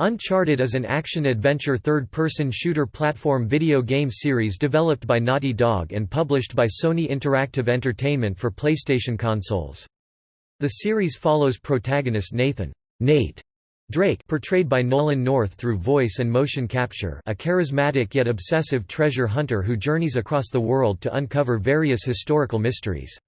Uncharted is an action-adventure third-person shooter platform video game series developed by Naughty Dog and published by Sony Interactive Entertainment for PlayStation consoles. The series follows protagonist Nathan Nate Drake portrayed by Nolan North through voice and motion capture a charismatic yet obsessive treasure hunter who journeys across the world to uncover various historical mysteries.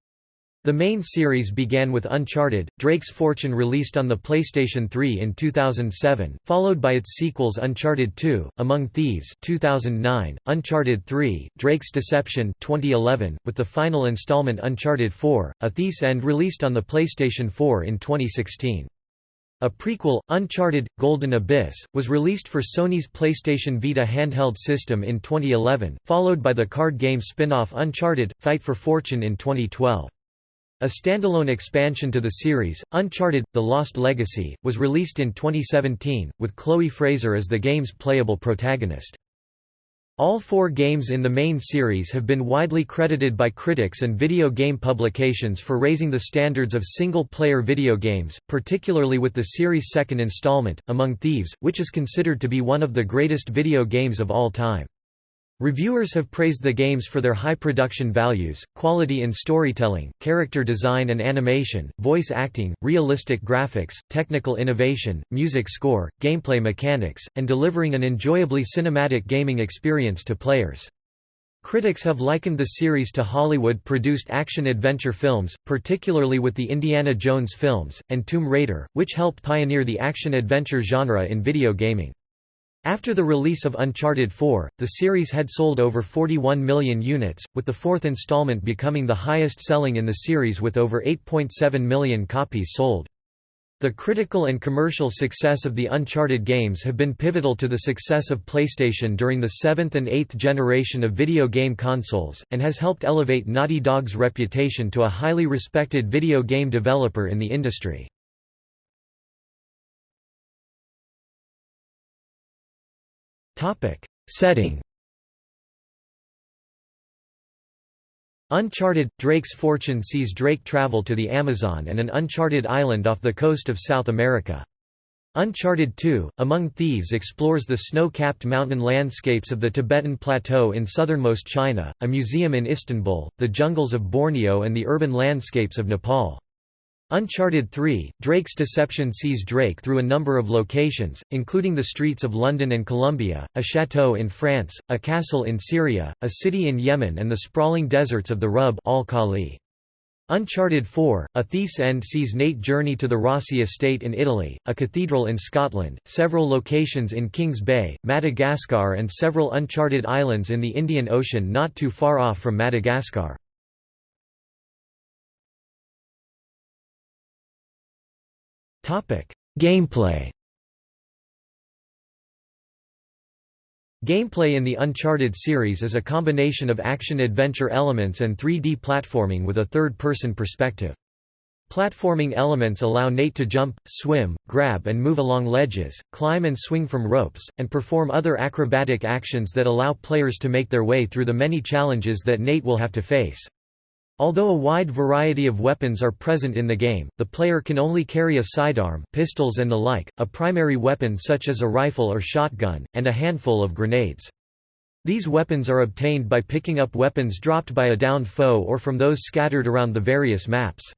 The main series began with Uncharted, Drake's Fortune released on the PlayStation 3 in 2007, followed by its sequels Uncharted 2, Among Thieves 2009, Uncharted 3, Drake's Deception 2011, with the final installment Uncharted 4, A Thief's End released on the PlayStation 4 in 2016. A prequel, Uncharted – Golden Abyss, was released for Sony's PlayStation Vita handheld system in 2011, followed by the card game spin-off Uncharted – Fight for Fortune in 2012. A standalone expansion to the series, Uncharted – The Lost Legacy, was released in 2017, with Chloe Fraser as the game's playable protagonist. All four games in the main series have been widely credited by critics and video game publications for raising the standards of single-player video games, particularly with the series' second installment, Among Thieves, which is considered to be one of the greatest video games of all time. Reviewers have praised the games for their high production values, quality in storytelling, character design and animation, voice acting, realistic graphics, technical innovation, music score, gameplay mechanics, and delivering an enjoyably cinematic gaming experience to players. Critics have likened the series to Hollywood-produced action-adventure films, particularly with the Indiana Jones films, and Tomb Raider, which helped pioneer the action-adventure genre in video gaming. After the release of Uncharted 4, the series had sold over 41 million units, with the fourth installment becoming the highest-selling in the series with over 8.7 million copies sold. The critical and commercial success of the Uncharted games have been pivotal to the success of PlayStation during the seventh and eighth generation of video game consoles, and has helped elevate Naughty Dog's reputation to a highly respected video game developer in the industry. Setting Uncharted – Drake's fortune sees Drake travel to the Amazon and an uncharted island off the coast of South America. Uncharted 2, Among Thieves explores the snow-capped mountain landscapes of the Tibetan Plateau in southernmost China, a museum in Istanbul, the jungles of Borneo and the urban landscapes of Nepal. Uncharted 3, Drake's Deception sees Drake through a number of locations, including the streets of London and Colombia, a chateau in France, a castle in Syria, a city in Yemen and the sprawling deserts of the Rub al-Khali. Uncharted 4, A Thief's End sees Nate journey to the Rossi estate in Italy, a cathedral in Scotland, several locations in Kings Bay, Madagascar and several uncharted islands in the Indian Ocean not too far off from Madagascar. Gameplay Gameplay in the Uncharted series is a combination of action-adventure elements and 3D platforming with a third-person perspective. Platforming elements allow Nate to jump, swim, grab and move along ledges, climb and swing from ropes, and perform other acrobatic actions that allow players to make their way through the many challenges that Nate will have to face. Although a wide variety of weapons are present in the game, the player can only carry a sidearm, pistols and the like, a primary weapon such as a rifle or shotgun, and a handful of grenades. These weapons are obtained by picking up weapons dropped by a downed foe or from those scattered around the various maps.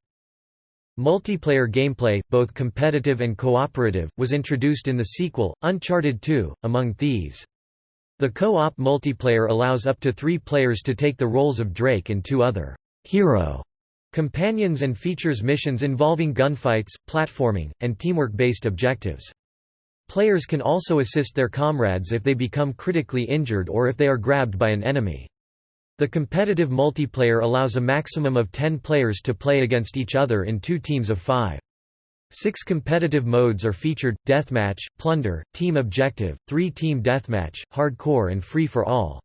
Multiplayer gameplay, both competitive and cooperative, was introduced in the sequel, Uncharted 2, Among Thieves. The co-op multiplayer allows up to three players to take the roles of Drake and two other hero companions and features missions involving gunfights, platforming, and teamwork-based objectives. Players can also assist their comrades if they become critically injured or if they are grabbed by an enemy. The competitive multiplayer allows a maximum of 10 players to play against each other in two teams of five. Six competitive modes are featured, Deathmatch, Plunder, Team Objective, Three-Team Deathmatch, Hardcore and Free for All.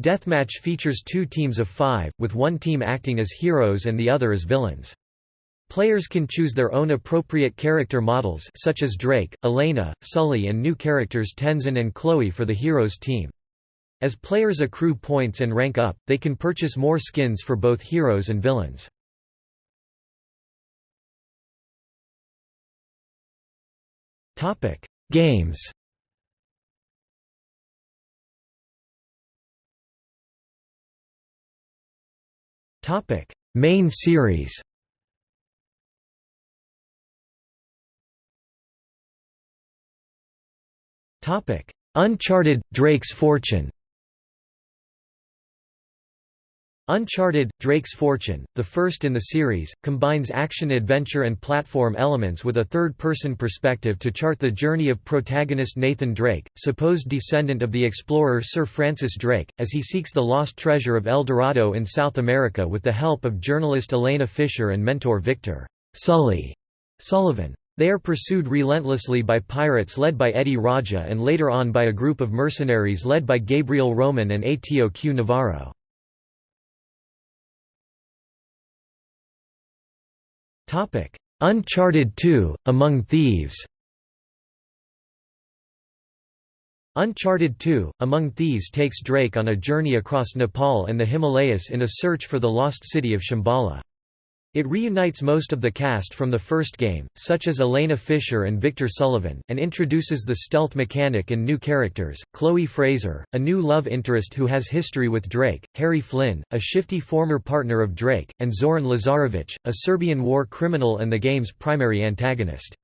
Deathmatch features two teams of five, with one team acting as heroes and the other as villains. Players can choose their own appropriate character models such as Drake, Elena, Sully and new characters Tenzin and Chloe for the heroes team. As players accrue points and rank up, they can purchase more skins for both heroes and villains. Games Main series. Topic: Uncharted – Drake's Fortune Uncharted – Drake's Fortune, the first in the series, combines action-adventure and platform elements with a third-person perspective to chart the journey of protagonist Nathan Drake, supposed descendant of the explorer Sir Francis Drake, as he seeks the lost treasure of El Dorado in South America with the help of journalist Elena Fisher and mentor Victor Sully Sullivan. They are pursued relentlessly by pirates led by Eddie Raja and later on by a group of mercenaries led by Gabriel Roman and Atio Q Navarro. Topic: Uncharted 2: Among Thieves. Uncharted 2: Among Thieves takes Drake on a journey across Nepal and the Himalayas in a search for the lost city of Shambhala. It reunites most of the cast from the first game, such as Elena Fisher and Victor Sullivan, and introduces the stealth mechanic and new characters, Chloe Fraser, a new love interest who has history with Drake, Harry Flynn, a shifty former partner of Drake, and Zoran Lazarevic, a Serbian war criminal and the game's primary antagonist.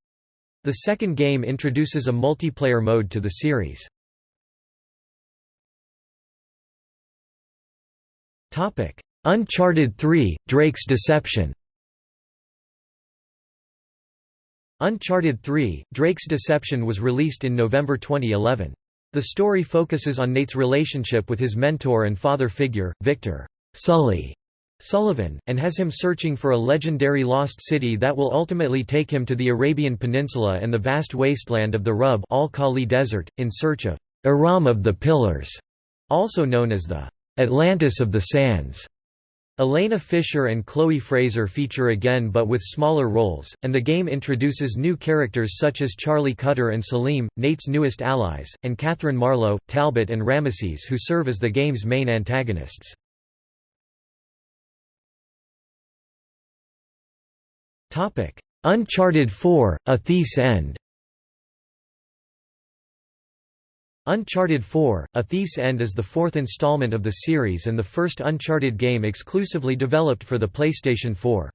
The second game introduces a multiplayer mode to the series. Uncharted 3 – Drake's Deception Uncharted 3 – Drake's Deception was released in November 2011. The story focuses on Nate's relationship with his mentor and father figure, Victor Sully Sullivan, and has him searching for a legendary lost city that will ultimately take him to the Arabian Peninsula and the vast wasteland of the Rub al-Khali Desert, in search of Iram of the Pillars, also known as the Atlantis of the Sands. Elena Fisher and Chloe Fraser feature again but with smaller roles, and the game introduces new characters such as Charlie Cutter and Salim, Nate's newest allies, and Catherine Marlowe, Talbot and Ramesses who serve as the game's main antagonists. Uncharted 4 – A Thief's End Uncharted 4: A Thief's End is the fourth installment of the series and the first Uncharted game exclusively developed for the PlayStation 4.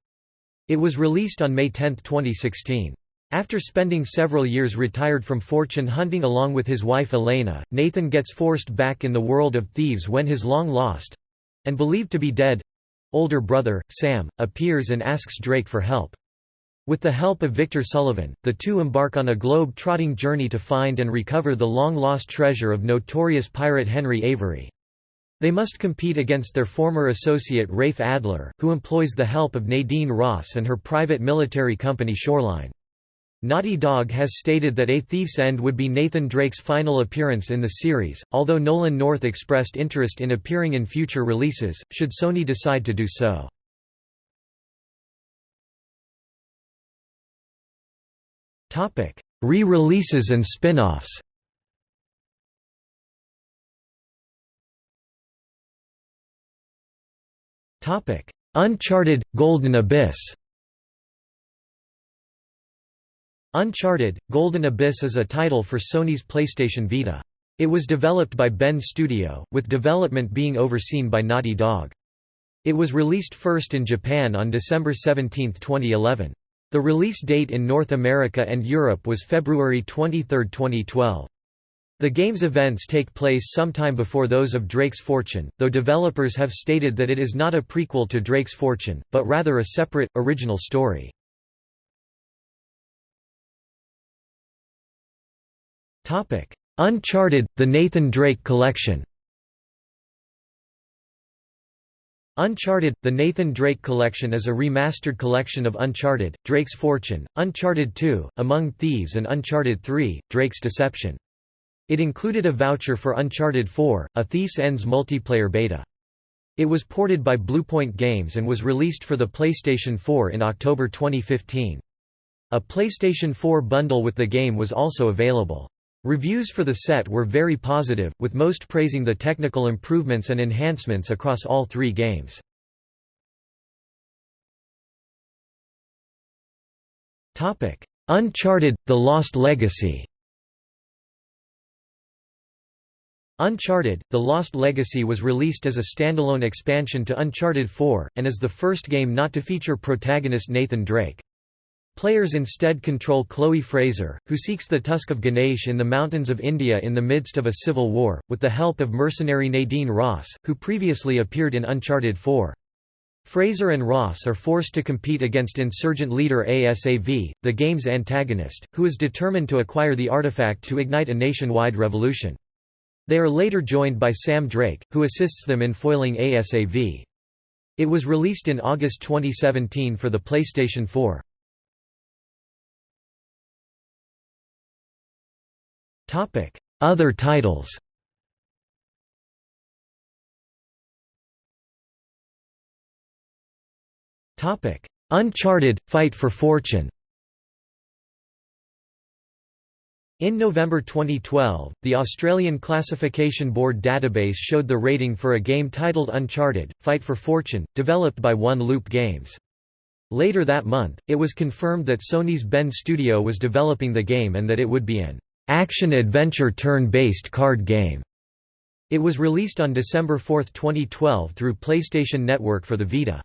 It was released on May 10, 2016. After spending several years retired from fortune hunting along with his wife Elena, Nathan gets forced back in the world of thieves when his long-lost—and believed to be dead—older brother, Sam, appears and asks Drake for help. With the help of Victor Sullivan, the two embark on a globe-trotting journey to find and recover the long-lost treasure of notorious pirate Henry Avery. They must compete against their former associate Rafe Adler, who employs the help of Nadine Ross and her private military company Shoreline. Naughty Dog has stated that A Thief's End would be Nathan Drake's final appearance in the series, although Nolan North expressed interest in appearing in future releases, should Sony decide to do so. Re-releases and spin-offs Uncharted – Golden Abyss Uncharted – Golden Abyss is a title for Sony's PlayStation Vita. It was developed by Bend Studio, with development being overseen by Naughty Dog. It was released first in Japan on December 17, 2011. The release date in North America and Europe was February 23, 2012. The game's events take place sometime before those of Drake's Fortune, though developers have stated that it is not a prequel to Drake's Fortune, but rather a separate, original story. Uncharted – The Nathan Drake Collection Uncharted – The Nathan Drake Collection is a remastered collection of Uncharted, Drake's Fortune, Uncharted 2, Among Thieves and Uncharted 3, Drake's Deception. It included a voucher for Uncharted 4, A Thief's End's multiplayer beta. It was ported by Bluepoint Games and was released for the PlayStation 4 in October 2015. A PlayStation 4 bundle with the game was also available. Reviews for the set were very positive, with most praising the technical improvements and enhancements across all three games. Uncharted – The Lost Legacy Uncharted – The Lost Legacy was released as a standalone expansion to Uncharted 4, and is the first game not to feature protagonist Nathan Drake. Players instead control Chloe Fraser, who seeks the tusk of Ganesh in the mountains of India in the midst of a civil war, with the help of mercenary Nadine Ross, who previously appeared in Uncharted 4. Fraser and Ross are forced to compete against insurgent leader ASAV, the game's antagonist, who is determined to acquire the artifact to ignite a nationwide revolution. They are later joined by Sam Drake, who assists them in foiling ASAV. It was released in August 2017 for the PlayStation 4. Other titles. Uncharted – Fight for Fortune. In November 2012, the Australian Classification Board database showed the rating for a game titled Uncharted – Fight for Fortune, developed by One Loop Games. Later that month, it was confirmed that Sony's Bend Studio was developing the game and that it would be an action-adventure turn-based card game. It was released on December 4, 2012 through PlayStation Network for the Vita.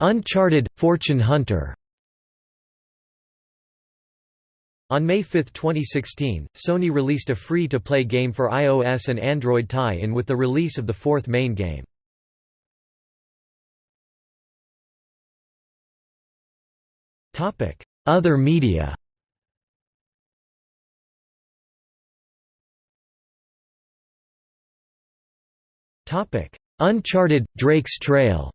Uncharted – Fortune Hunter On May 5, 2016, Sony released a free-to-play game for iOS and Android tie-in with the release of the fourth main game. Other media Uncharted – Drake's Trail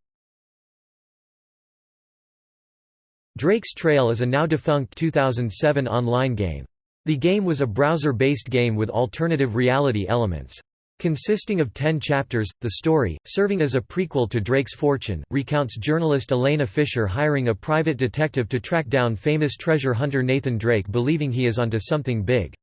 Drake's Trail is a now-defunct 2007 online game. The game was a browser-based game with alternative reality elements. Consisting of ten chapters, the story, serving as a prequel to Drake's Fortune, recounts journalist Elena Fisher hiring a private detective to track down famous treasure hunter Nathan Drake believing he is onto something big.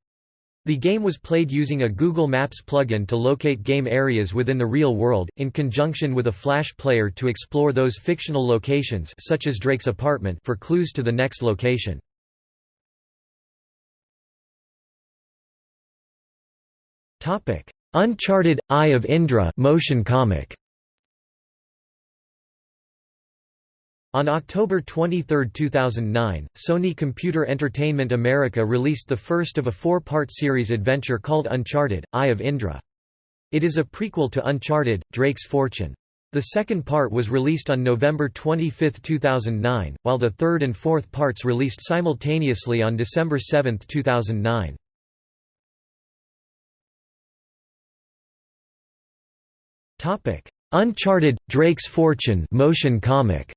The game was played using a Google Maps plugin to locate game areas within the real world, in conjunction with a Flash player to explore those fictional locations such as Drake's apartment for clues to the next location. Uncharted – Eye of Indra motion comic. On October 23, 2009, Sony Computer Entertainment America released the first of a four-part series adventure called Uncharted – Eye of Indra. It is a prequel to Uncharted – Drake's Fortune. The second part was released on November 25, 2009, while the third and fourth parts released simultaneously on December 7, 2009. Topic: Uncharted: Drake's Fortune motion comic.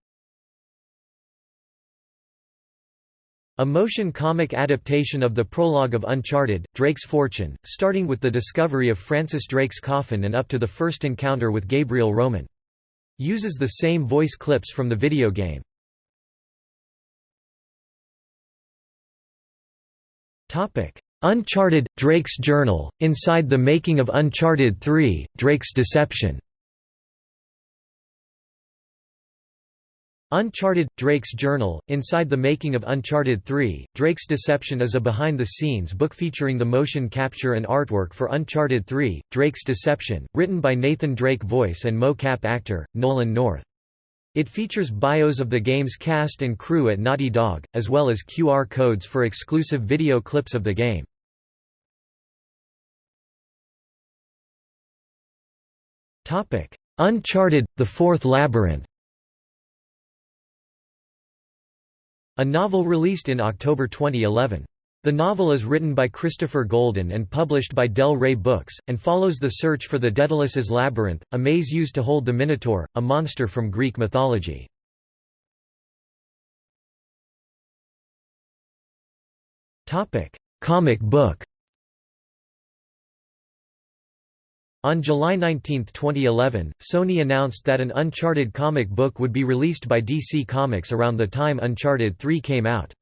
A motion comic adaptation of the prologue of Uncharted: Drake's Fortune, starting with the discovery of Francis Drake's coffin and up to the first encounter with Gabriel Roman. Uses the same voice clips from the video game. Topic: Uncharted – Drake's Journal, Inside the Making of Uncharted 3, Drake's Deception Uncharted – Drake's Journal, Inside the Making of Uncharted 3, Drake's Deception is a behind-the-scenes book featuring the motion capture and artwork for Uncharted 3, Drake's Deception, written by Nathan Drake voice and mo-cap actor, Nolan North. It features bios of the game's cast and crew at Naughty Dog, as well as QR codes for exclusive video clips of the game. Uncharted – The Fourth Labyrinth A novel released in October 2011. The novel is written by Christopher Golden and published by Del Rey Books, and follows the search for the Daedalus' labyrinth, a maze used to hold the Minotaur, a monster from Greek mythology. Comic book On July 19, 2011, Sony announced that an Uncharted comic book would be released by DC Comics around the time Uncharted 3 came out.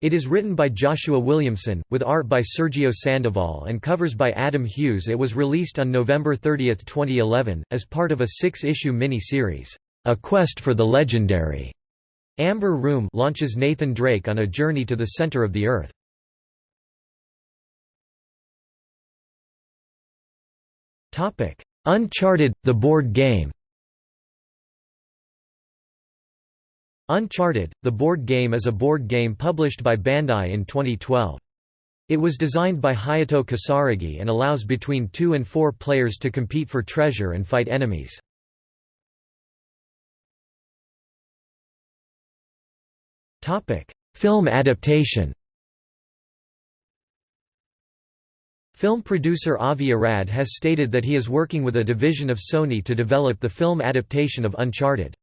It is written by Joshua Williamson, with art by Sergio Sandoval and covers by Adam Hughes It was released on November 30, 2011, as part of a six-issue mini-series, A Quest for the Legendary. Amber Room launches Nathan Drake on a journey to the center of the Earth. Uncharted – The board game Uncharted, the board game is a board game published by Bandai in 2012. It was designed by Hayato Kisaragi and allows between two and four players to compete for treasure and fight enemies. Film adaptation Film producer Avi Arad has stated that he is working with a division of Sony to develop the film adaptation of Uncharted.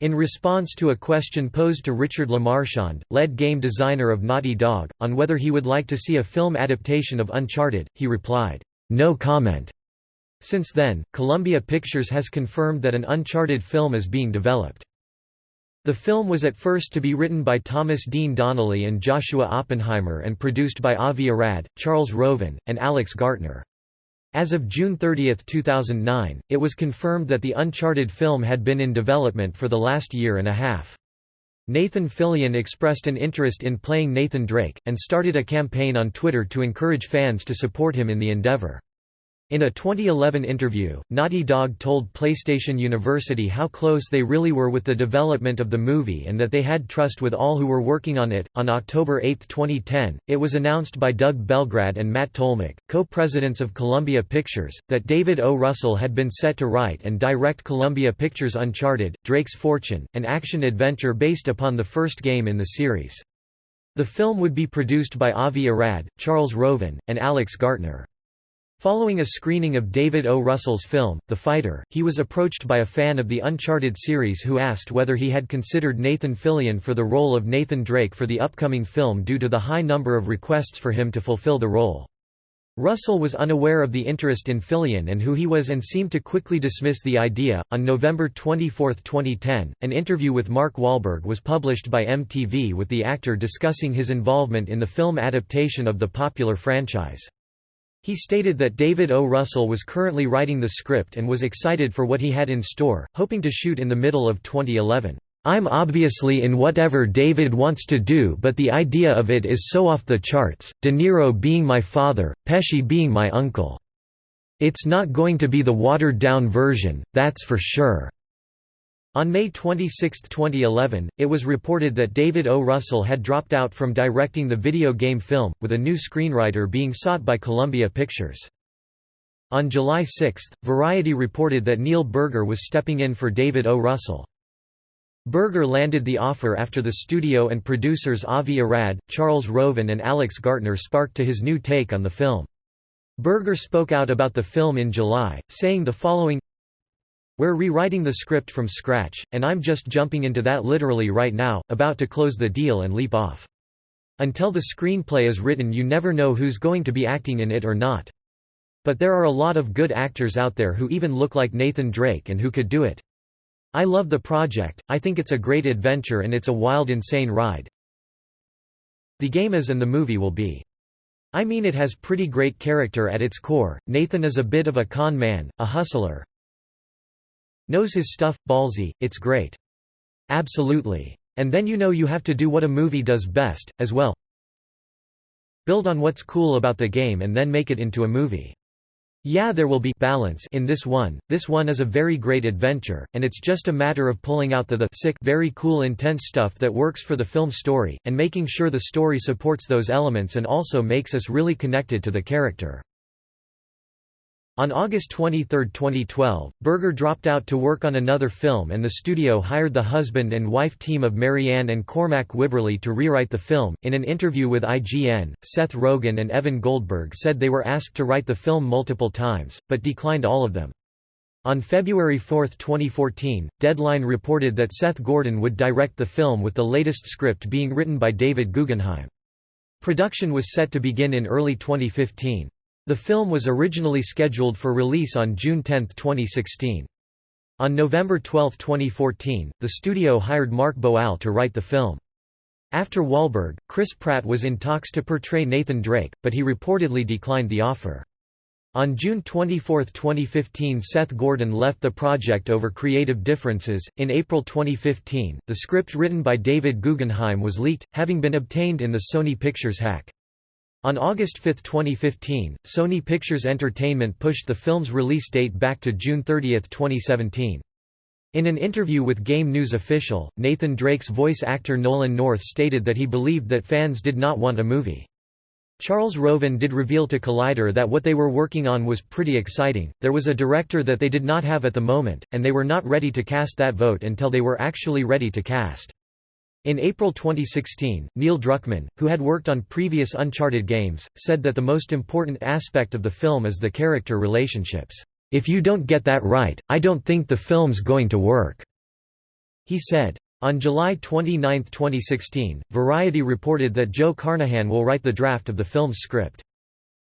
In response to a question posed to Richard LeMarchand, lead game designer of Naughty Dog, on whether he would like to see a film adaptation of Uncharted, he replied, "No comment." Since then, Columbia Pictures has confirmed that an Uncharted film is being developed. The film was at first to be written by Thomas Dean Donnelly and Joshua Oppenheimer and produced by Avi Arad, Charles Roven, and Alex Gartner. As of June 30, 2009, it was confirmed that the Uncharted film had been in development for the last year and a half. Nathan Fillion expressed an interest in playing Nathan Drake, and started a campaign on Twitter to encourage fans to support him in the endeavor. In a 2011 interview, Naughty Dog told PlayStation Universe how close they really were with the development of the movie and that they had trust with all who were working on it. On October 8, 2010, it was announced by Doug Belgrad and Matt Tolmach, co presidents of Columbia Pictures, that David O. Russell had been set to write and direct Columbia Pictures' Uncharted Drake's Fortune, an action adventure based upon the first game in the series. The film would be produced by Avi Arad, Charles Roven, and Alex Gartner. Following a screening of David O. Russell's film, The Fighter, he was approached by a fan of the Uncharted series who asked whether he had considered Nathan Fillion for the role of Nathan Drake for the upcoming film due to the high number of requests for him to fulfill the role. Russell was unaware of the interest in Fillion and who he was and seemed to quickly dismiss the idea. On November 24, 2010, an interview with Mark Wahlberg was published by MTV with the actor discussing his involvement in the film adaptation of the popular franchise. He stated that David O. Russell was currently writing the script and was excited for what he had in store, hoping to shoot in the middle of 2011. I'm obviously in whatever David wants to do but the idea of it is so off the charts, De Niro being my father, Pesci being my uncle. It's not going to be the watered-down version, that's for sure. On May 26, 2011, it was reported that David O. Russell had dropped out from directing the video game film, with a new screenwriter being sought by Columbia Pictures. On July 6, Variety reported that Neil Burger was stepping in for David O. Russell. Burger landed the offer after the studio and producers Avi Arad, Charles Roven and Alex Gartner sparked to his new take on the film. Burger spoke out about the film in July, saying the following we're rewriting the script from scratch, and I'm just jumping into that literally right now, about to close the deal and leap off. Until the screenplay is written you never know who's going to be acting in it or not. But there are a lot of good actors out there who even look like Nathan Drake and who could do it. I love the project, I think it's a great adventure and it's a wild insane ride. The game is and the movie will be. I mean it has pretty great character at its core, Nathan is a bit of a con man, a hustler, Knows his stuff, ballsy, it's great. Absolutely. And then you know you have to do what a movie does best, as well. Build on what's cool about the game and then make it into a movie. Yeah there will be balance in this one, this one is a very great adventure, and it's just a matter of pulling out the the sick very cool intense stuff that works for the film story, and making sure the story supports those elements and also makes us really connected to the character. On August 23, 2012, Burger dropped out to work on another film and the studio hired the husband and wife team of Marianne and Cormac Wibberley to rewrite the film. In an interview with IGN, Seth Rogen and Evan Goldberg said they were asked to write the film multiple times, but declined all of them. On February 4, 2014, Deadline reported that Seth Gordon would direct the film with the latest script being written by David Guggenheim. Production was set to begin in early 2015. The film was originally scheduled for release on June 10, 2016. On November 12, 2014, the studio hired Mark Boal to write the film. After Wahlberg, Chris Pratt was in talks to portray Nathan Drake, but he reportedly declined the offer. On June 24, 2015, Seth Gordon left the project over creative differences. In April 2015, the script written by David Guggenheim was leaked, having been obtained in the Sony Pictures hack. On August 5, 2015, Sony Pictures Entertainment pushed the film's release date back to June 30, 2017. In an interview with Game News official, Nathan Drake's voice actor Nolan North stated that he believed that fans did not want a movie. Charles Roven did reveal to Collider that what they were working on was pretty exciting, there was a director that they did not have at the moment, and they were not ready to cast that vote until they were actually ready to cast. In April 2016, Neil Druckmann, who had worked on previous Uncharted games, said that the most important aspect of the film is the character relationships. If you don't get that right, I don't think the film's going to work. He said. On July 29, 2016, Variety reported that Joe Carnahan will write the draft of the film's script.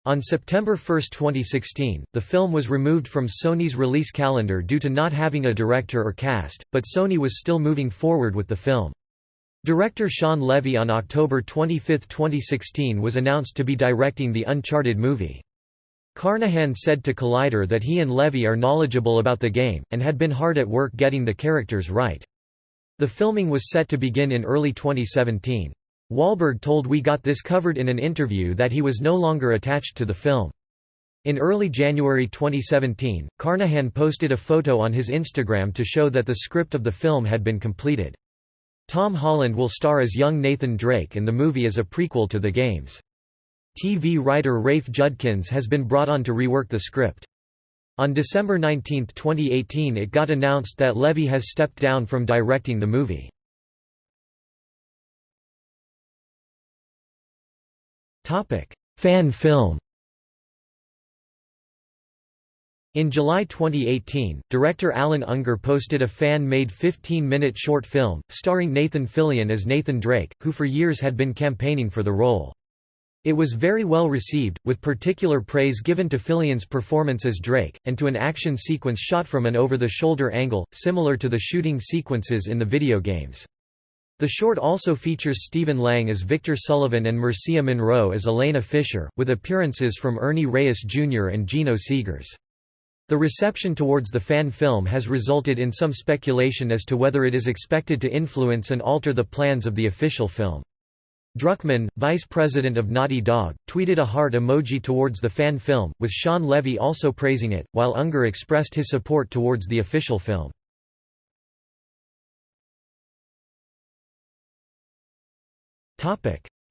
On September 1, 2016, the film was removed from Sony's release calendar due to not having a director or cast, but Sony was still moving forward with the film. Director Shawn Levy on October 25, 2016 was announced to be directing the Uncharted movie. Carnahan said to Collider that he and Levy are knowledgeable about the game, and had been hard at work getting the characters right. The filming was set to begin in early 2017. Wahlberg told We Got This covered in an interview that he was no longer attached to the film. In early January 2017, Carnahan posted a photo on his Instagram to show that the script of the film had been completed. Tom Holland will star as young Nathan Drake and the movie is a prequel to the games. TV writer Rafe Judkins has been brought on to rework the script. On December 19, 2018 it got announced that Levy has stepped down from directing the movie. Fan film In July 2018, director Allan Ungar posted a fan-made 15-minute short film, starring Nathan Fillion as Nathan Drake, who for years had been campaigning for the role. It was very well received, with particular praise given to Fillion's performance as Drake, and to an action sequence shot from an over-the-shoulder angle, similar to the shooting sequences in the video games. The short also features Stephen Lang as Victor Sullivan and Mircea Monroe as Elena Fisher, with appearances from Ernie Reyes Jr. and Geno Segers. The reception towards the fan film has resulted in some speculation as to whether it is expected to influence and alter the plans of the official film. Druckmann, vice president of Naughty Dog, tweeted a heart emoji towards the fan film, with Shawn Levy also praising it, while Ungar expressed his support towards the official film.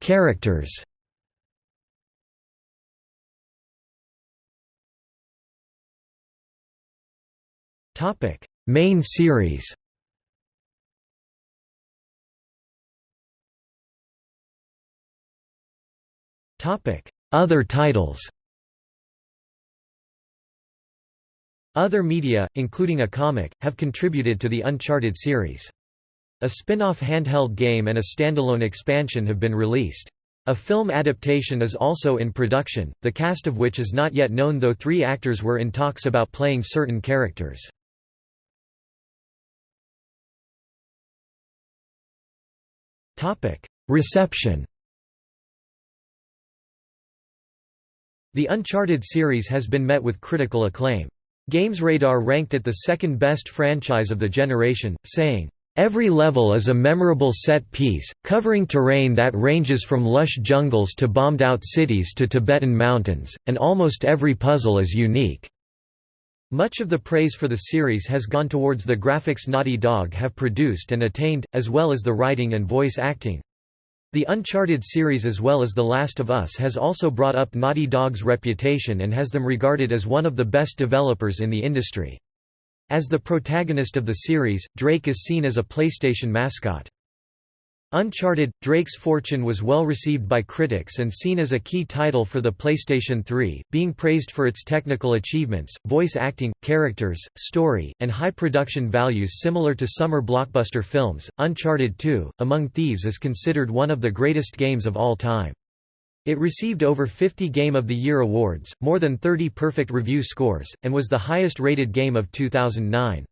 Characters Topic: Main series. Topic: Other titles. Other media, including a comic, have contributed to the Uncharted series. A spin-off handheld game and a standalone expansion have been released. A film adaptation is also in production, the cast of which is not yet known though three actors were in talks about playing certain characters. Reception The Uncharted series has been met with critical acclaim. GamesRadar ranked it the second best franchise of the generation, saying, Every level is a memorable set piece, covering terrain that ranges from lush jungles to bombed-out cities to Tibetan mountains, and almost every puzzle is unique. Much of the praise for the series has gone towards the graphics Naughty Dog have produced and attained, as well as the writing and voice acting. The Uncharted series as well as The Last of Us has also brought up Naughty Dog's reputation and has them regarded as one of the best developers in the industry. As the protagonist of the series, Drake is seen as a PlayStation mascot. Uncharted – Drake's Fortune was well received by critics and seen as a key title for the PlayStation 3, being praised for its technical achievements, voice acting, characters, story, and high production values similar to summer blockbuster films. Uncharted 2 – Among Thieves is considered one of the greatest games of all time. It received over 50 Game of the Year awards, more than 30 perfect review scores, and was the highest rated game of 2009.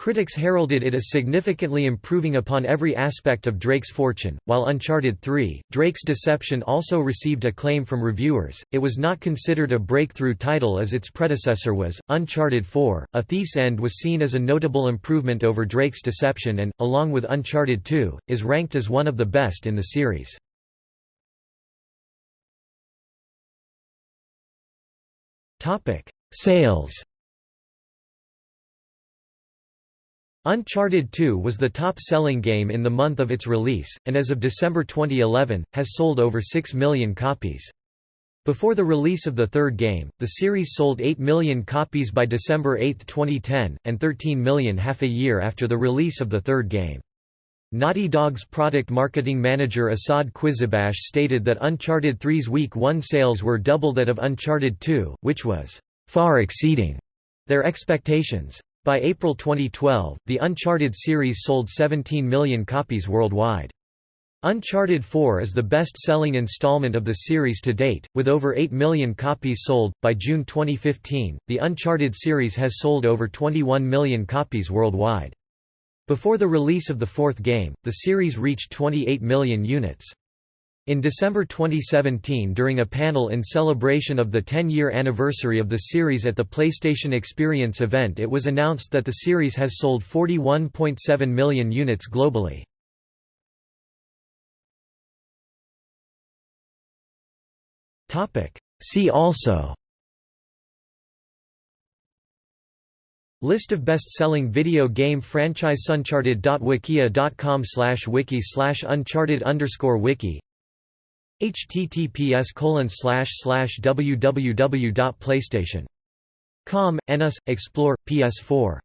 Critics heralded it as significantly improving upon every aspect of Drake's fortune, while Uncharted 3, Drake's Deception also received acclaim from reviewers. It was not considered a breakthrough title as its predecessor was. Uncharted 4, A Thief's End was seen as a notable improvement over Drake's Deception and, along with Uncharted 2, is ranked as one of the best in the series. Sales Uncharted 2 was the top-selling game in the month of its release, and as of December 2011, has sold over 6 million copies. Before the release of the third game, the series sold 8 million copies by December 8, 2010, and 13 million half a year after the release of the third game. Naughty Dog's product marketing manager Asad Qizilbash stated that Uncharted 3's week 1 sales were double that of Uncharted 2, which was far exceeding their expectations. By April 2012, the Uncharted series sold 17 million copies worldwide. Uncharted 4 is the best-selling installment of the series to date, with over 8 million copies sold. By June 2015, the Uncharted series has sold over 21 million copies worldwide. Before the release of the fourth game, the series reached 28 million units. In December 2017 during a panel in celebration of the 10-year anniversary of the series at the PlayStation Experience event it was announced that the series has sold 41.7 million units globally. See also List of best-selling video game franchise uncharted.wikia.com slash wiki slash uncharted underscore wiki https www.playstation.com, NS, Explore, PS4